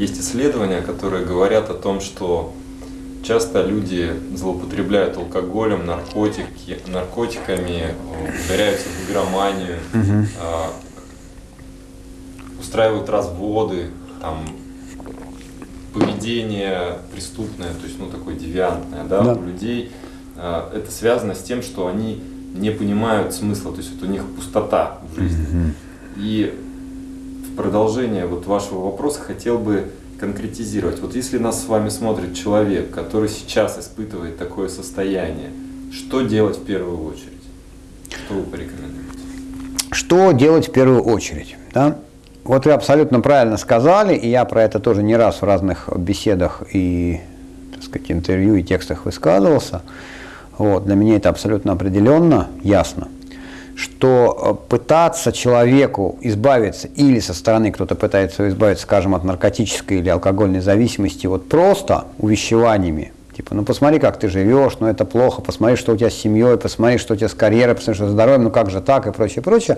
есть исследования, которые говорят о том, что часто люди злоупотребляют алкоголем, наркотики, наркотиками, ударяются в игроманию, угу. устраивают разводы, там, поведение преступное, то есть ну такое девиантное, да, да. у людей. А, это связано с тем, что они не понимают смысла, то есть вот у них пустота в жизни. Угу. И продолжение вот вашего вопроса хотел бы конкретизировать. Вот если нас с вами смотрит человек, который сейчас испытывает такое состояние, что делать в первую очередь? Что вы порекомендуете? Что делать в первую очередь? Да? Вот вы абсолютно правильно сказали, и я про это тоже не раз в разных беседах и так сказать, интервью и текстах высказывался. Вот, для меня это абсолютно определенно ясно что э, пытаться человеку избавиться, или со стороны кто-то пытается избавиться, скажем, от наркотической или алкогольной зависимости, вот просто увещеваниями, типа, ну посмотри, как ты живешь, ну это плохо, посмотри, что у тебя с семьей, посмотри, что у тебя с карьерой, посмотри, что с здоровьем, ну как же так и прочее, прочее,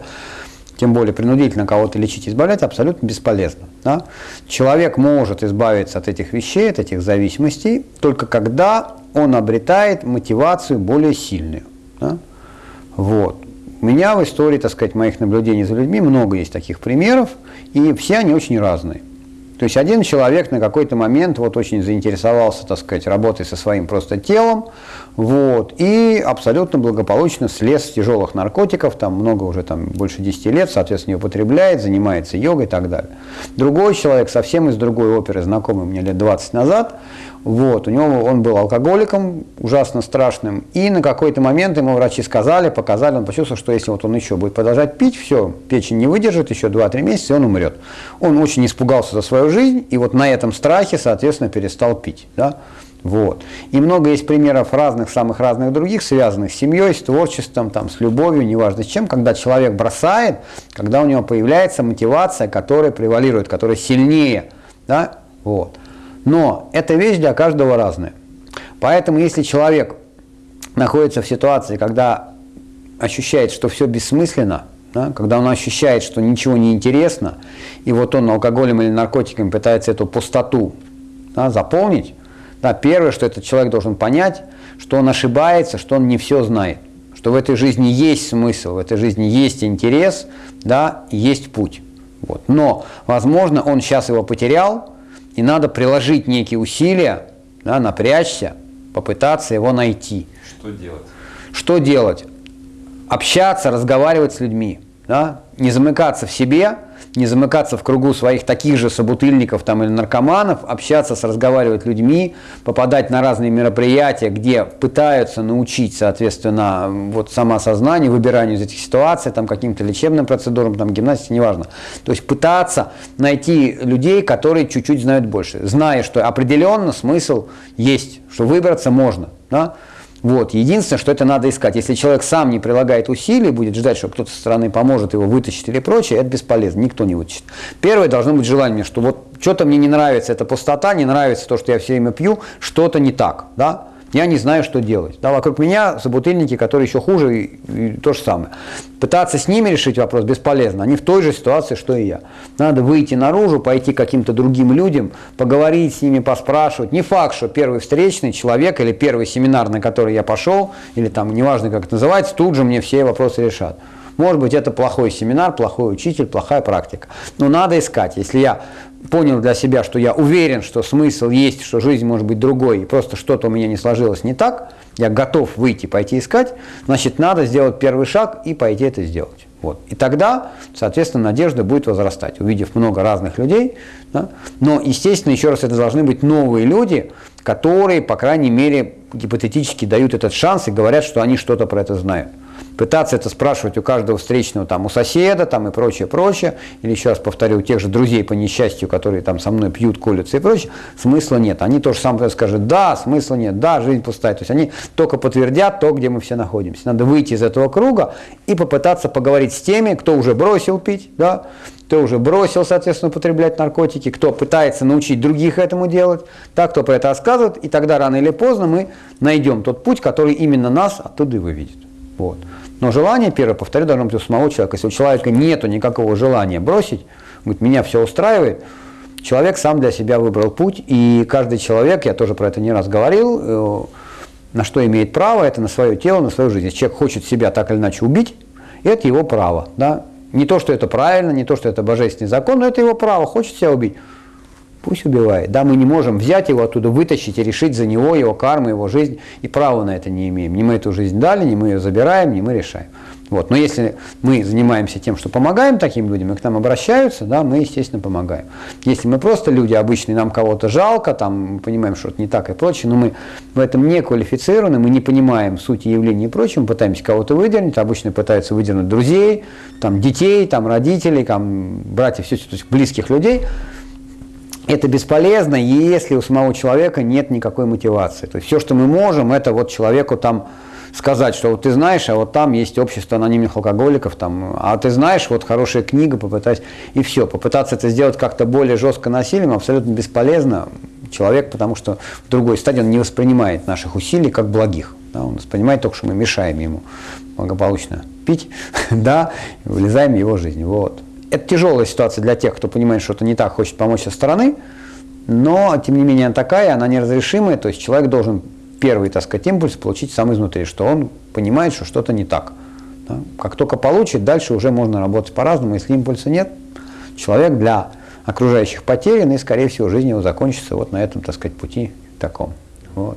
тем более принудительно кого-то лечить, избавлять, абсолютно бесполезно. Да? Человек может избавиться от этих вещей, от этих зависимостей, только когда он обретает мотивацию более сильную. Да? Вот. Меня в истории, так сказать, моих наблюдений за людьми много есть таких примеров, и все они очень разные. То есть один человек на какой-то момент вот очень заинтересовался, так сказать, работой со своим просто телом, вот, и абсолютно благополучно слез с тяжелых наркотиков, там много уже там больше 10 лет, соответственно, употребляет, занимается йогой и так далее. Другой человек совсем из другой оперы, знакомый мне лет 20 назад, вот, у него он был алкоголиком, ужасно страшным, и на какой-то момент ему врачи сказали, показали, он почувствовал, что если вот он еще будет продолжать пить, все, печень не выдержит, еще 2-3 месяца, и он умрет. Он очень испугался за свою жизнь, и вот на этом страхе, соответственно, перестал пить. Да? Вот. И много есть примеров разных, самых разных других, связанных с семьей, с творчеством, там, с любовью, неважно с чем, когда человек бросает, когда у него появляется мотивация, которая превалирует, которая сильнее. Да? Вот. Но эта вещь для каждого разная. Поэтому если человек находится в ситуации, когда ощущает, что все бессмысленно, да, когда он ощущает, что ничего не интересно, и вот он алкоголем или наркотиками пытается эту пустоту да, заполнить, да, первое, что этот человек должен понять, что он ошибается, что он не все знает, что в этой жизни есть смысл, в этой жизни есть интерес, да, есть путь. Вот. Но, возможно, он сейчас его потерял, и надо приложить некие усилия, да, напрячься, попытаться его найти. Что делать? Что делать? Общаться, разговаривать с людьми, да? не замыкаться в себе, не замыкаться в кругу своих таких же собутыльников там, или наркоманов, общаться с разговаривать людьми, попадать на разные мероприятия, где пытаются научить, соответственно, вот самоосознанию, выбиранию из этих ситуаций, там, каким-то лечебным процедурам, там, гимнастике, неважно. То есть пытаться найти людей, которые чуть-чуть знают больше, зная, что определенно смысл есть, что выбраться можно. Да? Вот. Единственное, что это надо искать. Если человек сам не прилагает усилий, будет ждать, что кто-то со стороны поможет его вытащить или прочее, это бесполезно, никто не вытащит. Первое должно быть желание, что вот что-то мне не нравится, это пустота, не нравится то, что я все время пью, что-то не так. Да? Я не знаю, что делать. Да, вокруг меня собутыльники, которые еще хуже, и, и то же самое. Пытаться с ними решить вопрос бесполезно. Они в той же ситуации, что и я. Надо выйти наружу, пойти к каким-то другим людям, поговорить с ними, поспрашивать. Не факт, что первый встречный человек или первый семинар, на который я пошел, или там, неважно, как это называется, тут же мне все вопросы решат. Может быть, это плохой семинар, плохой учитель, плохая практика. Но надо искать. Если я понял для себя, что я уверен, что смысл есть, что жизнь может быть другой, и просто что-то у меня не сложилось не так, я готов выйти, пойти искать, значит, надо сделать первый шаг и пойти это сделать. Вот. И тогда, соответственно, надежда будет возрастать, увидев много разных людей. Да? Но, естественно, еще раз, это должны быть новые люди, которые, по крайней мере, гипотетически дают этот шанс и говорят, что они что-то про это знают пытаться это спрашивать у каждого встречного, там, у соседа там, и прочее, прочее, или еще раз повторю, у тех же друзей по несчастью, которые там со мной пьют, колются и прочее, смысла нет. Они тоже самое скажут, да, смысла нет, да, жизнь пустая. То есть они только подтвердят то, где мы все находимся. Надо выйти из этого круга и попытаться поговорить с теми, кто уже бросил пить, да, кто уже бросил, соответственно, употреблять наркотики, кто пытается научить других этому делать, так, кто про это рассказывает, и тогда рано или поздно мы найдем тот путь, который именно нас оттуда и выведет. Вот. Но желание, первое, повторю, должно быть у самого человека. Если у человека нет никакого желания бросить, говорит, меня все устраивает, Человек сам для себя выбрал путь, и каждый человек, я тоже про это не раз говорил, э, на что имеет право, это на свое тело, на свою жизнь. Если человек хочет себя так или иначе убить, это его право. Да? Не то, что это правильно, не то, что это божественный закон, но это его право. Хочет себя убить, пусть убивает. Да, мы не можем взять его оттуда, вытащить и решить за него, его карму, его жизнь, и права на это не имеем. Не мы эту жизнь дали, не мы ее забираем, не мы решаем. Вот. Но если мы занимаемся тем, что помогаем таким людям, и к нам обращаются, да, мы, естественно, помогаем. Если мы просто люди обычные, нам кого-то жалко, там, мы понимаем, что это не так и прочее, но мы в этом не квалифицированы, мы не понимаем сути явлений и прочего, пытаемся кого-то выдернуть, обычно пытаются выдернуть друзей, там, детей, там, родителей, там, братьев, все, то есть близких людей, это бесполезно, если у самого человека нет никакой мотивации. То есть все, что мы можем, это вот человеку там сказать, что вот ты знаешь, а вот там есть общество анонимных алкоголиков, там, а ты знаешь, вот хорошая книга, попытать, и все. Попытаться это сделать как-то более жестко насилием абсолютно бесполезно. Человек, потому что в другой стадии он не воспринимает наших усилий как благих. Да, он воспринимает только, что мы мешаем ему благополучно пить, да, и вылезаем в его жизнь. Вот. Это тяжелая ситуация для тех, кто понимает, что это не так, хочет помочь со стороны, но, тем не менее, она такая, она неразрешимая, то есть человек должен первый, так сказать, импульс получить сам изнутри, что он понимает, что что-то не так. Да? Как только получит, дальше уже можно работать по-разному. Если импульса нет, человек для окружающих потерян, и, скорее всего, жизнь его закончится вот на этом, так сказать, пути таком. Вот.